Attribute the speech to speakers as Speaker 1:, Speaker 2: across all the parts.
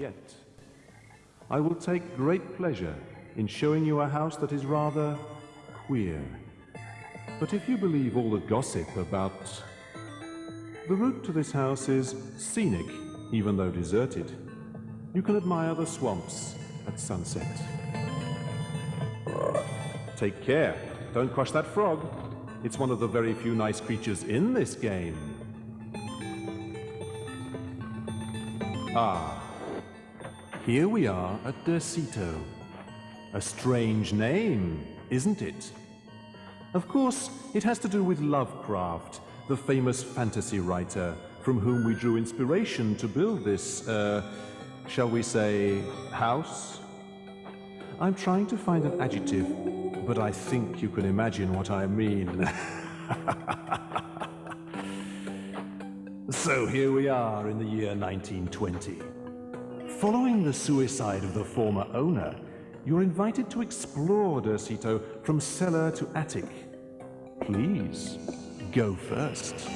Speaker 1: Yet, I will take great pleasure in showing you a house that is rather queer. But if you believe all the gossip about... The route to this house is scenic, even though deserted. You can admire the swamps at sunset. Take care, don't crush that frog. It's one of the very few nice creatures in this game. Ah, here we are at Derceto. A strange name, isn't it? Of course, it has to do with Lovecraft, the famous fantasy writer, from whom we drew inspiration to build this, uh, shall we say, house? I'm trying to find an adjective, but I think you can imagine what I mean. so here we are in the year 1920. Following the suicide of the former owner, you're invited to explore Derceto from cellar to attic. Please, go first.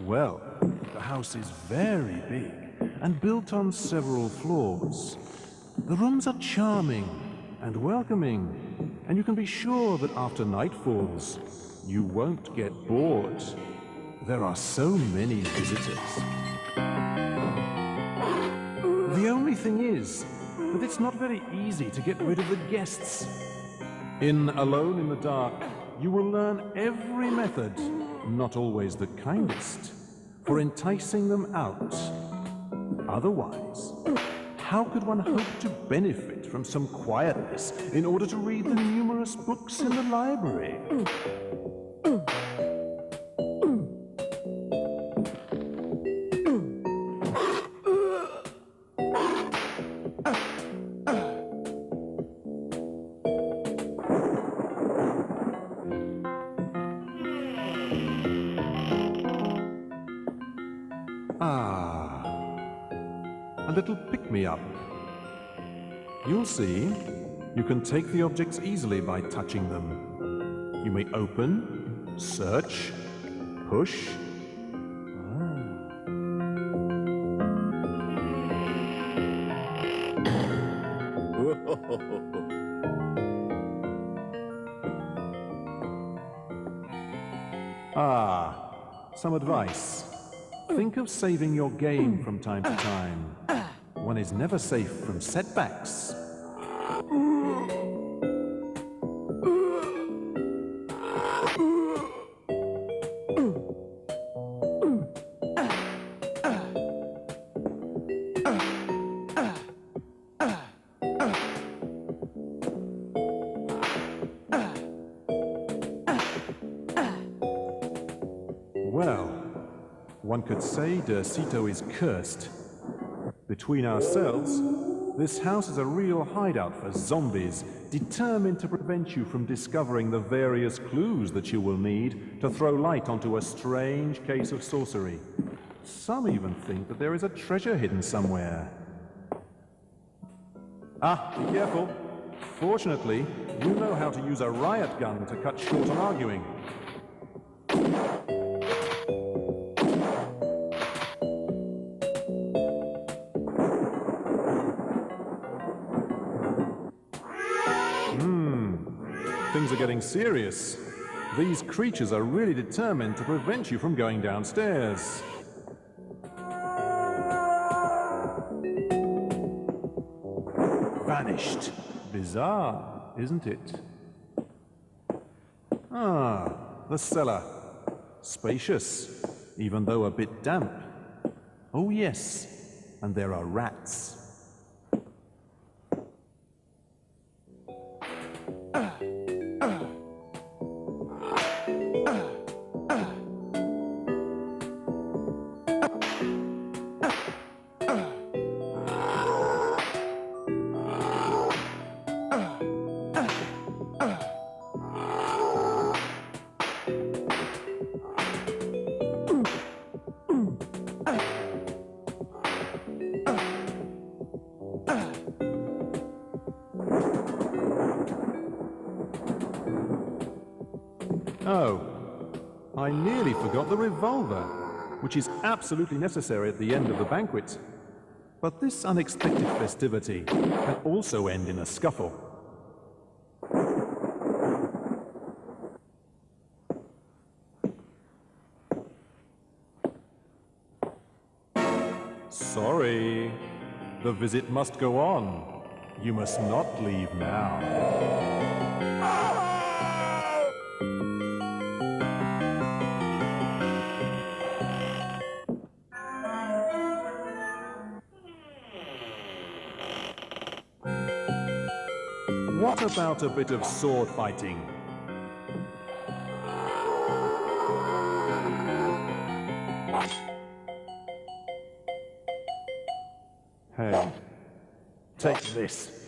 Speaker 1: Well, the house is very big and built on several floors. The rooms are charming and welcoming, and you can be sure that after night falls, you won't get bored. There are so many visitors. The only thing is that it's not very easy to get rid of the guests. In Alone in the Dark, you will learn every method, not always the kindest, for enticing them out. Otherwise, how could one hope to benefit from some quietness in order to read the numerous books in the library? A little pick-me-up. You'll see, you can take the objects easily by touching them. You may open, search, push. Ah, some advice. Think of saving your game from time to time. One is never safe from setbacks. Well, one could say Derceto is cursed. Between ourselves, this house is a real hideout for zombies, determined to prevent you from discovering the various clues that you will need to throw light onto a strange case of sorcery. Some even think that there is a treasure hidden somewhere. Ah, be careful. Fortunately, you know how to use a riot gun to cut short an arguing. Things are getting serious. These creatures are really determined to prevent you from going downstairs. Vanished. Bizarre, isn't it? Ah, the cellar. Spacious, even though a bit damp. Oh yes, and there are rats. Oh, I nearly forgot the revolver, which is absolutely necessary at the end of the banquet. But this unexpected festivity can also end in a scuffle. Sorry. The visit must go on. You must not leave now. What about a bit of sword fighting? Take this.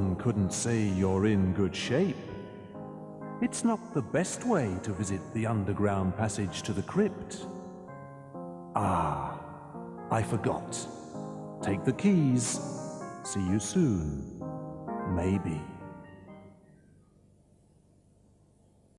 Speaker 1: One couldn't say you're in good shape. It's not the best way to visit the underground passage to the crypt. Ah, I forgot. Take the keys. See you soon. Maybe.